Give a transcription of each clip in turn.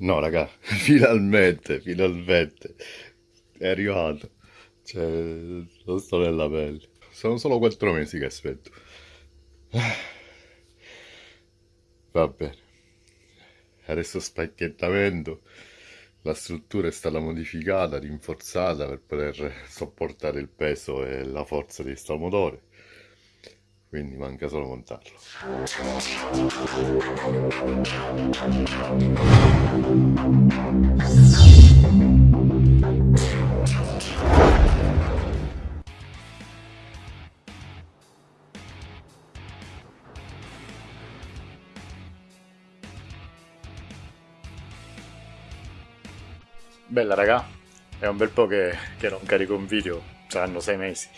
No, raga, finalmente, finalmente è arrivato. Cioè, non sto nella pelle. Sono solo quattro mesi che aspetto. Va bene. Adesso spacchettamento. La struttura è stata modificata, rinforzata per poter sopportare il peso e la forza di sto motore quindi manca solo montarlo. Bella raga, è un bel po' che, che non carico un video, saranno sei mesi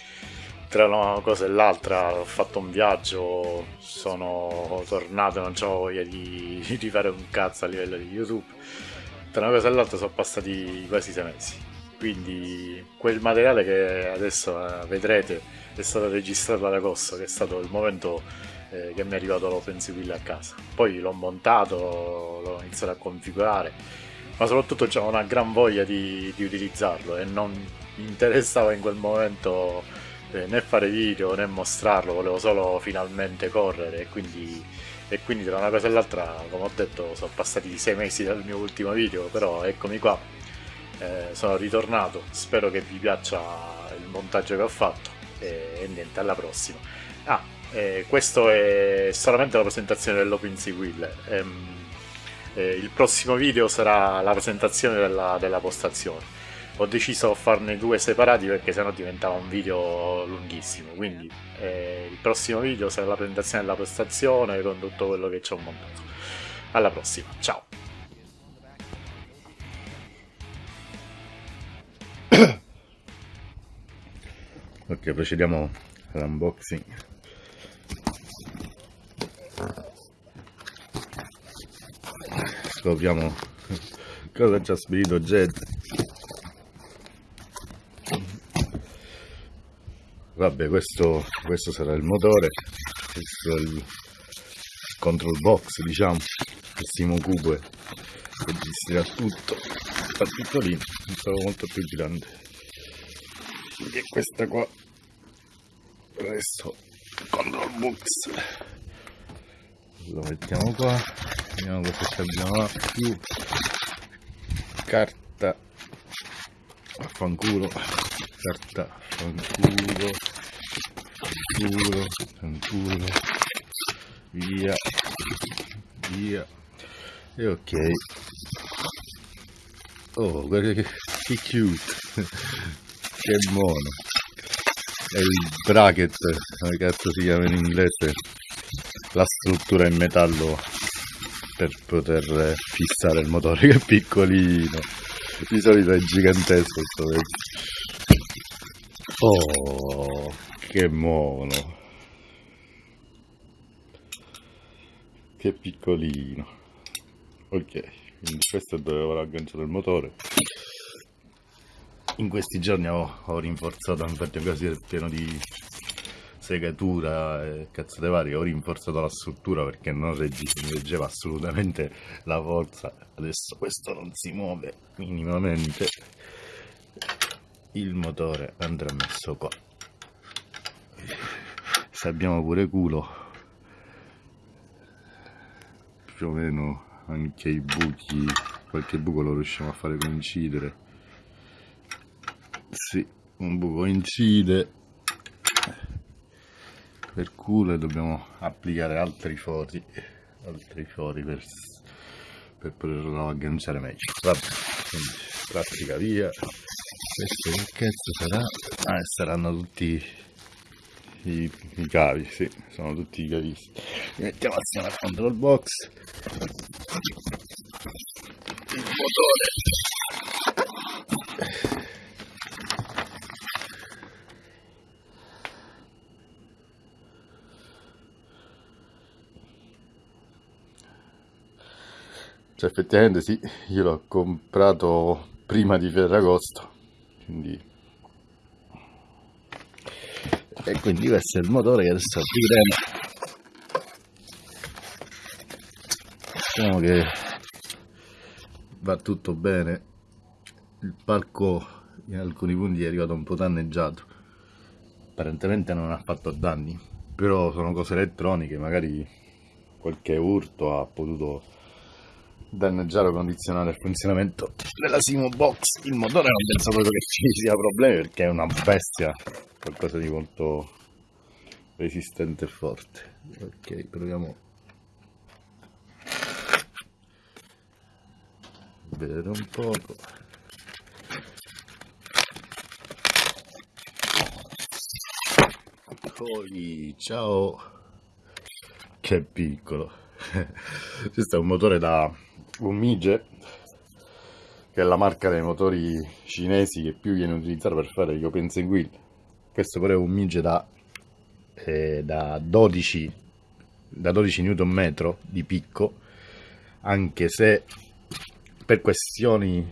tra una cosa e l'altra ho fatto un viaggio, sono tornato, non ho voglia di, di fare un cazzo a livello di YouTube. Tra una cosa e l'altra sono passati quasi sei mesi. Quindi quel materiale che adesso eh, vedrete è stato registrato ad agosto, che è stato il momento eh, che mi è arrivato l'OpenSequil a casa. Poi l'ho montato, l'ho iniziato a configurare, ma soprattutto c'avevo una gran voglia di, di utilizzarlo e non mi interessava in quel momento né fare video né mostrarlo, volevo solo finalmente correre e quindi, e quindi tra una cosa e l'altra, come ho detto, sono passati sei mesi dal mio ultimo video, però eccomi qua, eh, sono ritornato, spero che vi piaccia il montaggio che ho fatto e, e niente, alla prossima. Ah, eh, questo è solamente la presentazione dell'OpenSea Wheel. Ehm, eh, il prossimo video sarà la presentazione della, della postazione ho deciso di farne due separati perché sennò diventava un video lunghissimo quindi eh, il prossimo video sarà la presentazione della prestazione con tutto quello che ci ho montato alla prossima ciao! Ok procediamo all'unboxing. Scopriamo cosa ci ha spedito Jet vabbè questo, questo sarà il motore questo è il control box diciamo Simo Cube che gestirà tutto fa piccolino pensavo molto più grande e questa qua. Adesso control box. Lo mettiamo qua vediamo cosa abbiamo più carta affanculo carta fanculo fanculo fanculo via. Via. E ok. Oh guarda che, cute. Che buono. È il bracket come cazzo si chiama in inglese? La struttura in metallo per poter fissare il motore che è piccolino. Di solito è gigantesco Oh, che mono. Che piccolino. Ok, quindi questo è dove ho agganciato il motore. In questi giorni ho, ho rinforzato, infatti quasi è pieno di segatura e cazzate varie, ho rinforzato la struttura perché non reggeva assolutamente la forza. Adesso questo non si muove minimamente il motore andrà messo qua se abbiamo pure culo. Più o meno anche i buchi qualche buco lo riusciamo a fare coincidere. Sì un buco incide per culo e dobbiamo applicare altri fori altri fori per, per poterlo agganciare meglio. Vabbè quindi pratica via. Questo che cazzo sarà? Ah, saranno tutti i, i cavi, sì, sono tutti i cavisti. Mettiamo assieme al control box. Il motore. Cioè effettivamente sì, io l'ho comprato prima di Ferragosto quindi e quindi questo è il motore che adesso apriremo diciamo che va tutto bene. Il palco in alcuni punti è arrivato un po' danneggiato. Apparentemente non ha fatto danni però sono cose elettroniche magari qualche urto ha potuto danneggiare o condizionare il funzionamento della Simo Box. Il motore non penso proprio che ci sia problemi perché è una bestia qualcosa di molto resistente e forte. Ok proviamo. A vedere un poco. Poi, ciao. Che piccolo questo è un motore da Umige che è la marca dei motori cinesi che più viene utilizzata per fare gli open wheel questo però è un Mige da, eh, da 12 da 12 Nm di picco anche se per questioni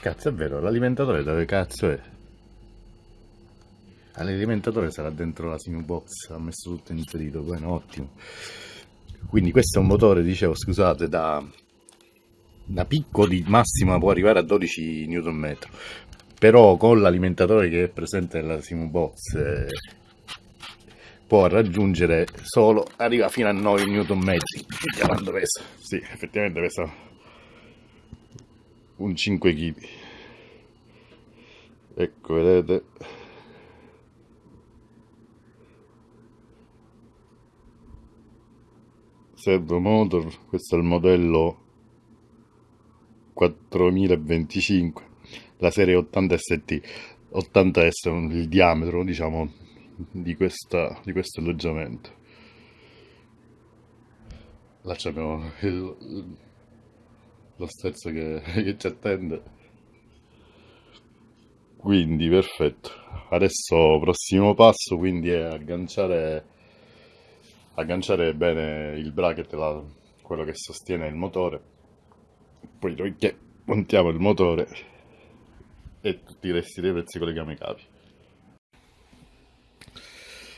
cazzo è vero l'alimentatore dove cazzo è L'alimentatore sarà dentro la Box, ha messo tutto inserito, bueno, ottimo. Quindi questo è un motore, dicevo, scusate, da, da picco di può arrivare a 12 Nm, però con l'alimentatore che è presente nella Box eh, può raggiungere solo, arriva fino a 9 Nm. Quanto pesa? Sì, effettivamente pesa un 5 kg. Ecco, vedete Servo Motor, questo è il modello 4025, la serie 80 ST. 80 è il diametro, diciamo, di, questa, di questo alloggiamento. Là abbiamo il, lo stezzo che, che ci attende. Quindi perfetto. Adesso prossimo passo quindi è agganciare agganciare bene il bracket, la, quello che sostiene il motore, poi noi che montiamo il motore e tutti i resti dei pezzi colleghiamo i cavi.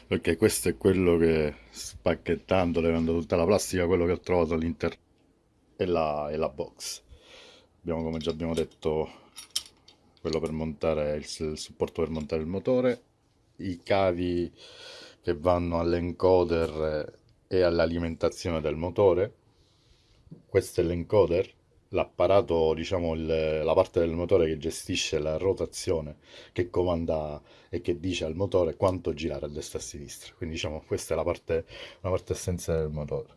Ok, questo è quello che spacchettando, levando tutta la plastica, quello che ho trovato all'interno la, e la box. Abbiamo, come già abbiamo detto, quello per montare il, il supporto per montare il motore, i cavi che vanno all'encoder e all'alimentazione del motore. Questo è l'encoder, l'apparato, diciamo, il, la parte del motore che gestisce la rotazione, che comanda e che dice al motore quanto girare a destra e a sinistra. Quindi, diciamo, questa è la parte, una parte essenziale del motore.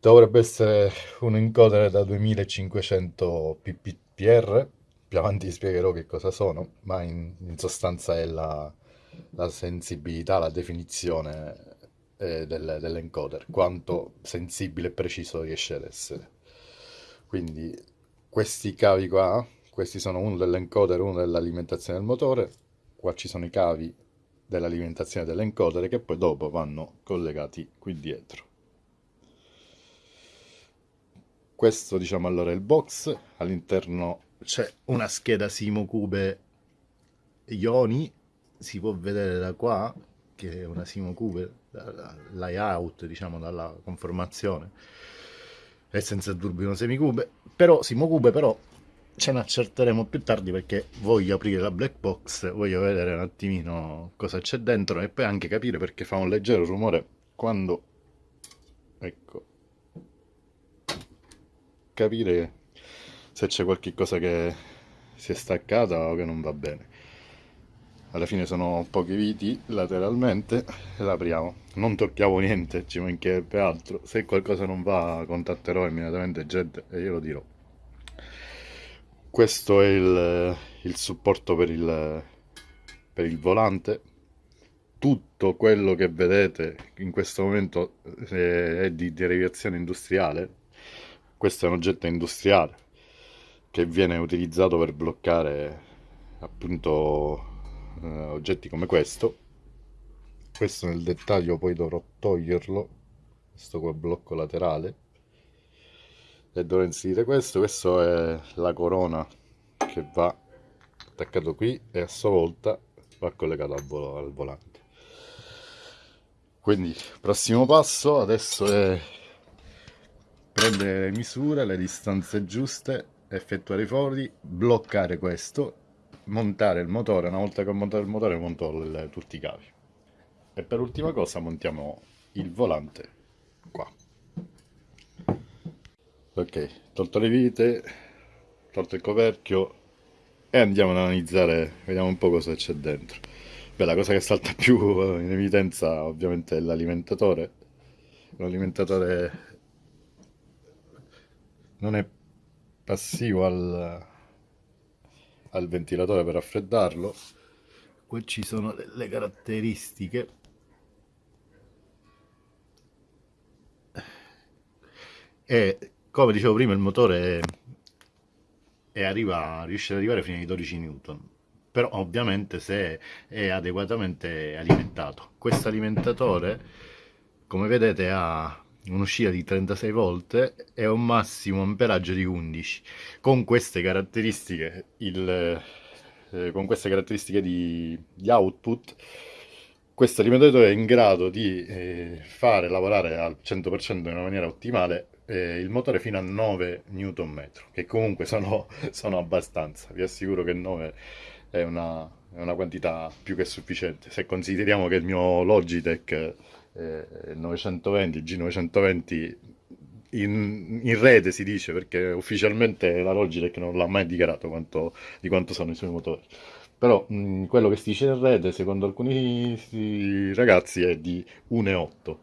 Dovrebbe essere un encoder da 2500 ppr, più avanti spiegherò che cosa sono, ma in, in sostanza è la, la sensibilità, la definizione eh, del, dell'encoder, quanto sensibile e preciso riesce ad essere. Quindi questi cavi qua, questi sono uno dell'encoder, uno dell'alimentazione del motore, qua ci sono i cavi dell'alimentazione dell'encoder che poi dopo vanno collegati qui dietro. Questo diciamo allora è il box, all'interno c'è una scheda Simo Cube Ioni si può vedere da qua che è una Simo Cube layout diciamo dalla conformazione è senza turbino semicube però Simo Cube però ce ne accerteremo più tardi perché voglio aprire la black box voglio vedere un attimino cosa c'è dentro e poi anche capire perché fa un leggero rumore quando ecco capire se c'è qualche cosa che si è staccata o che non va bene alla fine sono pochi viti lateralmente e l'apriamo. Non tocchiamo niente ci mancherebbe altro. Se qualcosa non va contatterò immediatamente gente e io lo dirò. Questo è il, il supporto per il, per il volante. Tutto quello che vedete in questo momento eh, è di derivazione industriale. Questo è un oggetto industriale che viene utilizzato per bloccare appunto uh, oggetti come questo. Questo nel dettaglio poi dovrò toglierlo questo qua blocco laterale. E dovrò inserire questo questo è la corona che va attaccato qui e a sua volta va collegato al, vol al volante. Quindi prossimo passo adesso è prendere le misure, le distanze giuste, effettuare i fori, bloccare questo, montare il motore, una volta che ho montato il motore monto il, tutti i cavi. E per ultima cosa montiamo il volante qua. Ok, tolto le vite, tolto il coperchio e andiamo ad analizzare, vediamo un po' cosa c'è dentro. Beh, la cosa che salta più in evidenza ovviamente è l'alimentatore. L'alimentatore non è passivo al, al ventilatore per raffreddarlo. Qui ci sono le caratteristiche. E come dicevo prima il motore è, è arriva, riesce ad arrivare fino ai 12 Newton però ovviamente se è adeguatamente alimentato questo alimentatore come vedete ha un'uscita di 36 volt e un massimo amperaggio di 11 con queste caratteristiche il, eh, con queste caratteristiche di, di output questo alimentatore è in grado di eh, fare lavorare al 100% in una maniera ottimale eh, il motore fino a 9 Nm che comunque sono, sono abbastanza. Vi assicuro che 9 è una, è una quantità più che sufficiente. Se consideriamo che il mio Logitech 920, G920 in, in, rete si dice perché ufficialmente la Logitech non l'ha mai dichiarato quanto, di quanto sono i suoi motori. Però mh, quello che si dice in rete secondo alcuni ragazzi è di 1,8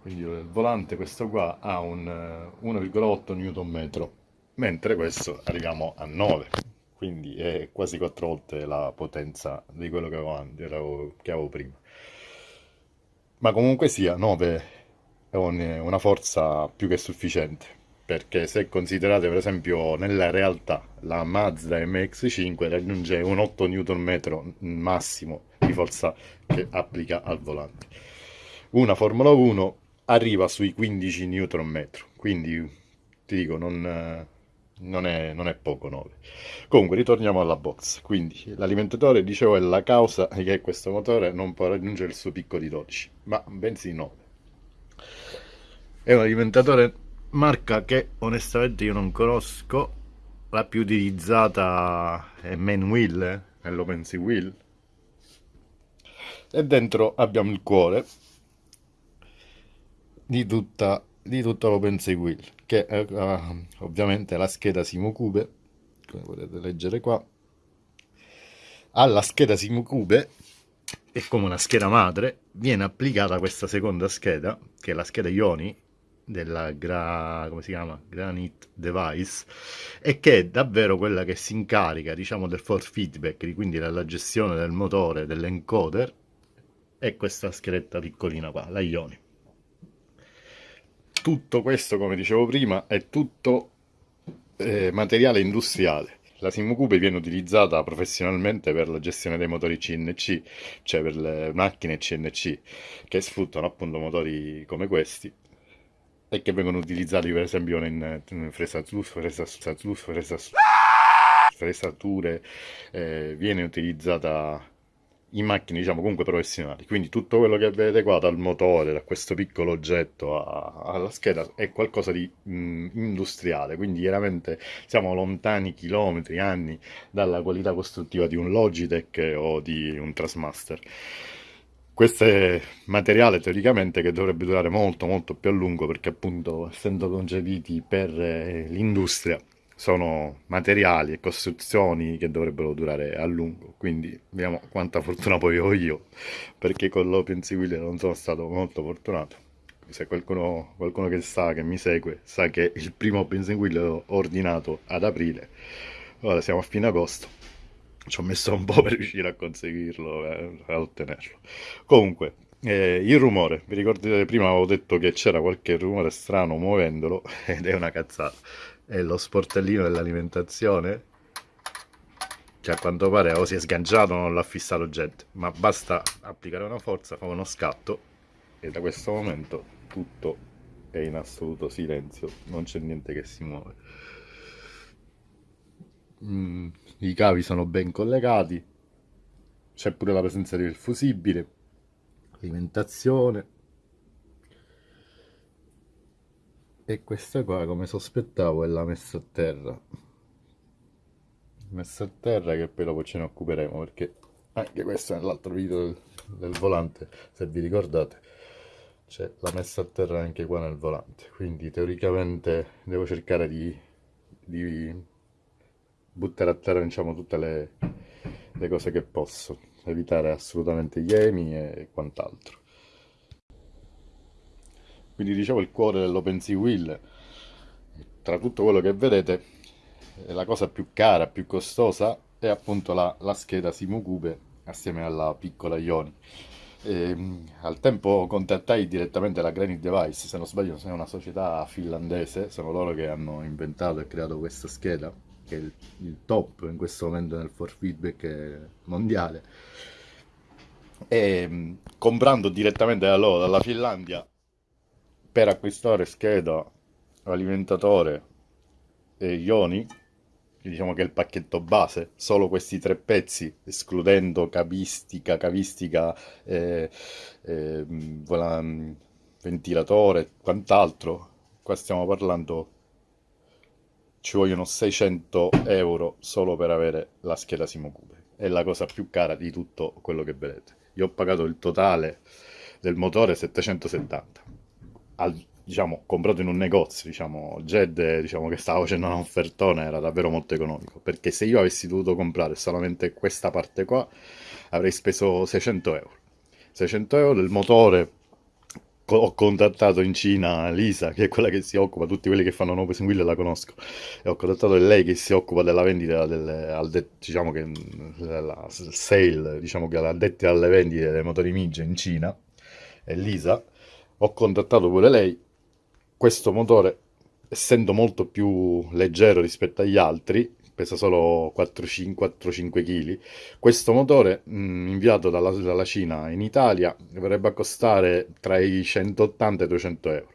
quindi il volante questo qua ha un 1,8 Nm mentre questo arriviamo a 9 quindi è quasi 4 volte la potenza di quello che avevo, che avevo prima ma comunque sia 9 è una forza più che sufficiente perché se considerate per esempio nella realtà la Mazda MX5 raggiunge un 8 Nm massimo di forza che applica al volante. Una Formula 1 arriva sui 15 Nm quindi ti dico non, non, è, non è poco 9 comunque ritorniamo alla box. Quindi l'alimentatore dicevo è la causa che questo motore non può raggiungere il suo picco di 12 ma bensì 9 è un alimentatore marca che onestamente io non conosco. La più utilizzata è Manwheel eh, è l'OpenSea Wheel e dentro abbiamo il cuore di tutta, di tutta l'OpenSea Wheel che è uh, ovviamente la scheda Simocube come potete leggere qua alla scheda Simocube e come una scheda madre viene applicata questa seconda scheda che è la scheda Ioni della gra, come si chiama? Granite Device e che è davvero quella che si incarica diciamo del force feedback quindi della gestione del motore dell'encoder e questa schedetta piccolina qua la Ioni tutto questo come dicevo prima è tutto eh, materiale industriale. La Simukube viene utilizzata professionalmente per la gestione dei motori CNC, cioè per le macchine CNC che sfruttano appunto motori come questi e che vengono utilizzati per esempio in, in fresature, fresature eh, viene utilizzata in macchine diciamo comunque professionali. Quindi tutto quello che vedete qua dal motore da questo piccolo oggetto a, alla scheda è qualcosa di mh, industriale. Quindi chiaramente siamo lontani chilometri anni dalla qualità costruttiva di un Logitech o di un Trasmaster. Questo è materiale teoricamente che dovrebbe durare molto molto più a lungo perché appunto essendo concepiti per eh, l'industria sono materiali e costruzioni che dovrebbero durare a lungo quindi vediamo quanta fortuna poi ho io perché con l'Open Civil non sono stato molto fortunato. Se qualcuno, qualcuno che sa, che mi segue sa che il primo Open Civil l'ho ordinato ad aprile. Ora siamo a fine agosto. Ci ho messo un po' per riuscire a conseguirlo eh, a ottenerlo. Comunque eh, il rumore, vi ricordate prima avevo detto che c'era qualche rumore strano muovendolo ed è una cazzata è lo sportellino dell'alimentazione? Che a quanto pare o si è sganciato o non l'ha fissato gente ma basta applicare una forza fa uno scatto e da questo momento tutto è in assoluto silenzio. Non c'è niente che si muove. Mm, i cavi sono ben collegati. C'è pure la presenza del fusibile alimentazione e questa qua come sospettavo è la messa a terra. Messa a terra che poi dopo ce ne occuperemo perché anche questo nell'altro video del, del volante se vi ricordate. C'è la messa a terra anche qua nel volante quindi teoricamente devo cercare di, di buttare a terra diciamo tutte le, le cose che posso. Evitare assolutamente gli emi e quant'altro quindi dicevo il cuore dell'OpenSea Wheel tra tutto quello che vedete la cosa più cara, più costosa è appunto la, la scheda Simukube assieme alla piccola Ioni. E, al tempo contattai direttamente la Granite Device se non sbaglio è una società finlandese sono loro che hanno inventato e creato questa scheda che è il, il top in questo momento nel for feedback mondiale. E comprando direttamente da loro dalla Finlandia per acquistare scheda, alimentatore e ioni, diciamo che è il pacchetto base, solo questi tre pezzi, escludendo cavistica, cavistica, eh, eh, ventilatore e quant'altro, qua stiamo parlando, ci vogliono 600 euro solo per avere la scheda Simocube, è la cosa più cara di tutto quello che vedete. Io ho pagato il totale del motore 770 al, diciamo, comprato in un negozio, diciamo, Jed, diciamo, che stava facendo un offertone era davvero molto economico, perché se io avessi dovuto comprare solamente questa parte qua, avrei speso 600 euro. 600 euro del motore, ho contattato in Cina Lisa, che è quella che si occupa, tutti quelli che fanno nuove Wheel la conosco, e ho contattato lei che si occupa della vendita, al de, diciamo che la sale, diciamo che addetti alle vendite dei motori Mige in Cina, è Lisa, ho contattato pure lei, questo motore essendo molto più leggero rispetto agli altri, pesa solo 4-5 kg, questo motore mh, inviato dalla, dalla, Cina in Italia dovrebbe costare tra i 180 e i 200 euro.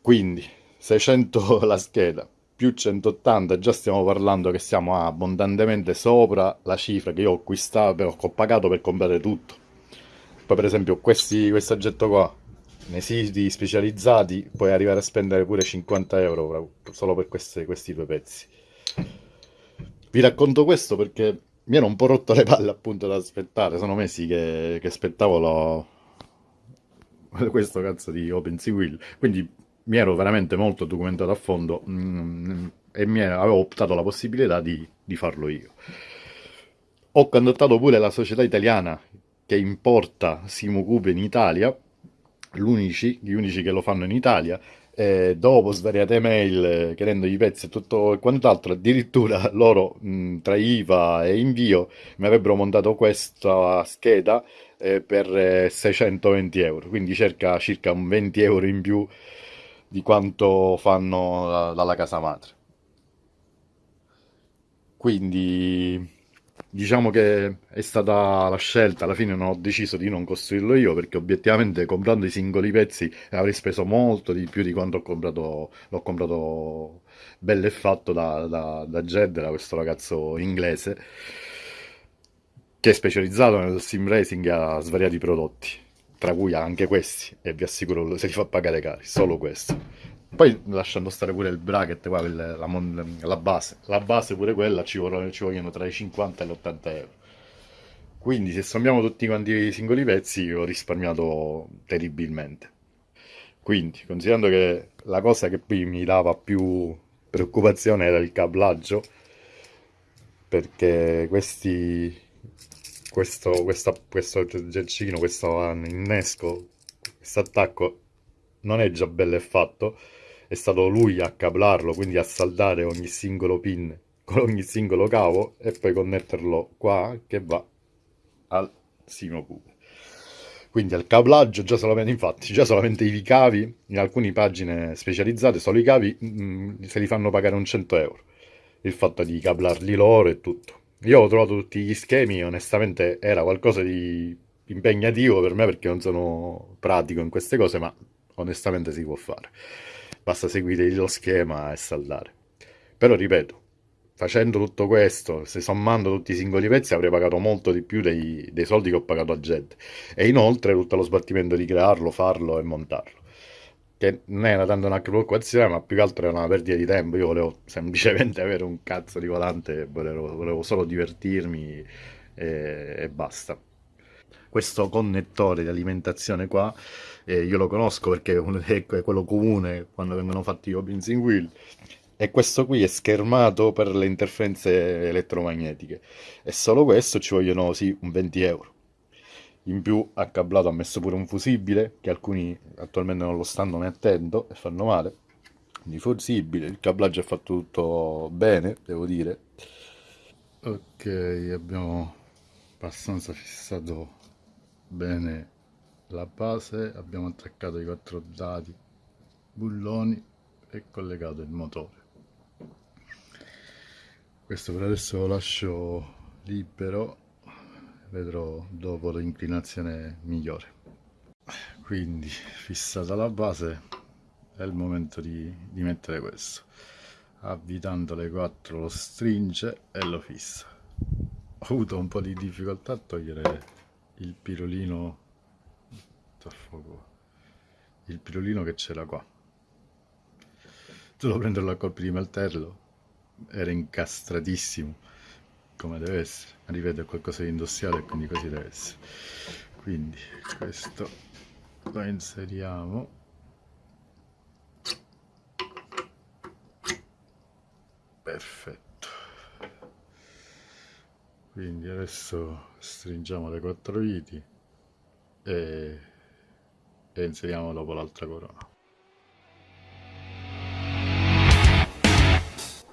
Quindi 600 la scheda più 180 già stiamo parlando che siamo abbondantemente sopra la cifra che io ho acquistato, ho pagato per comprare tutto poi per esempio questi, questo oggetto qua, nei siti specializzati puoi arrivare a spendere pure 50 euro solo per queste, questi due pezzi. Vi racconto questo perché mi ero un po' rotto le palle appunto da aspettare, sono mesi che, che aspettavo lo... questo cazzo di OpenSea quindi mi ero veramente molto documentato a fondo mm, e mi avevo optato la possibilità di, di farlo io. Ho contattato pure la società italiana che importa Simocube in Italia, l'unici, gli unici che lo fanno in Italia, eh, dopo svariate mail eh, chiedendo i pezzi e tutto quant'altro, addirittura loro mh, tra IVA e invio mi avrebbero montato questa scheda eh, per 620 euro, quindi circa, circa un 20 euro in più di quanto fanno dalla casa madre. Quindi diciamo che è stata la scelta, alla fine non ho deciso di non costruirlo io perché obiettivamente comprando i singoli pezzi avrei speso molto di più di quanto ho comprato, l'ho comprato bello e fatto da, da, da Jed, da questo ragazzo inglese che è specializzato nel sim racing e ha svariati prodotti, tra cui anche questi e vi assicuro se li fa pagare cari, solo questo. Poi lasciando stare pure il bracket, qua, la, la, la, base. La base pure quella ci vogliono, ci vogliono tra i 50 e gli 80 euro. Quindi se sommiamo tutti quanti i singoli pezzi ho risparmiato terribilmente. Quindi, considerando che la cosa che poi mi dava più preoccupazione era il cablaggio, perché questi, questo, questa, questo gelcino, questo innesco, questo attacco non è già bello e fatto, è stato lui a cablarlo, quindi a saldare ogni singolo pin con ogni singolo cavo e poi connetterlo qua che va al simo cube. Quindi al cablaggio, già solamente, infatti, già solamente i cavi, in alcune pagine specializzate, solo i cavi mh, mm, se li fanno pagare un 100 euro. Il fatto di cablarli loro e tutto. Io ho trovato tutti gli schemi, onestamente era qualcosa di impegnativo per me perché non sono pratico in queste cose, ma onestamente si può fare basta seguire lo schema e saldare. Però ripeto, facendo tutto questo, se sommando tutti i singoli pezzi avrei pagato molto di più dei, dei soldi che ho pagato a Jed. E inoltre tutto lo sbattimento di crearlo, farlo e montarlo. che non era tanto una preoccupazione, ma più che altro era una perdita di tempo. Io volevo semplicemente avere un cazzo di volante, volevo, volevo solo divertirmi e, e, basta. Questo connettore di alimentazione qua, eh, io lo conosco perché è quello comune quando vengono fatti gli open in wheel. E questo qui è schermato per le interferenze elettromagnetiche. E solo questo ci vogliono sì, un 20 euro in più ha cablato ha messo pure un fusibile che alcuni attualmente non lo stanno mettendo e fanno male quindi fusibile il cablaggio è fatto tutto bene devo dire ok abbiamo abbastanza fissato bene la base abbiamo attaccato i quattro dati bulloni e collegato il motore. Questo per adesso lo lascio libero vedrò dopo l'inclinazione migliore. Quindi fissata la base è il momento di, di mettere questo. Avvitando le 4 lo stringe e lo fissa. Ho avuto un po' di difficoltà a togliere il pirolino il pirolino che c'era qua. Solo prenderlo a colpi di melterlo era incastratissimo come deve essere. Ripeto è qualcosa di industriale quindi così deve essere. Quindi questo lo inseriamo. Perfetto. Quindi adesso stringiamo le quattro viti e, e inseriamo dopo l'altra corona.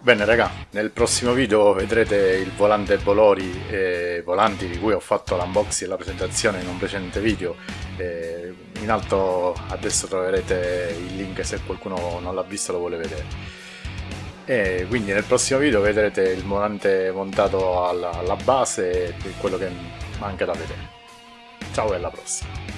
Bene raga, nel prossimo video vedrete il volante Bolori e volanti di cui ho fatto l'unboxing e la presentazione in un precedente video. In alto adesso troverete il link se qualcuno non l'ha visto lo vuole vedere. E quindi nel prossimo video vedrete il volante montato alla, alla base e quello che manca da vedere. Ciao e alla prossima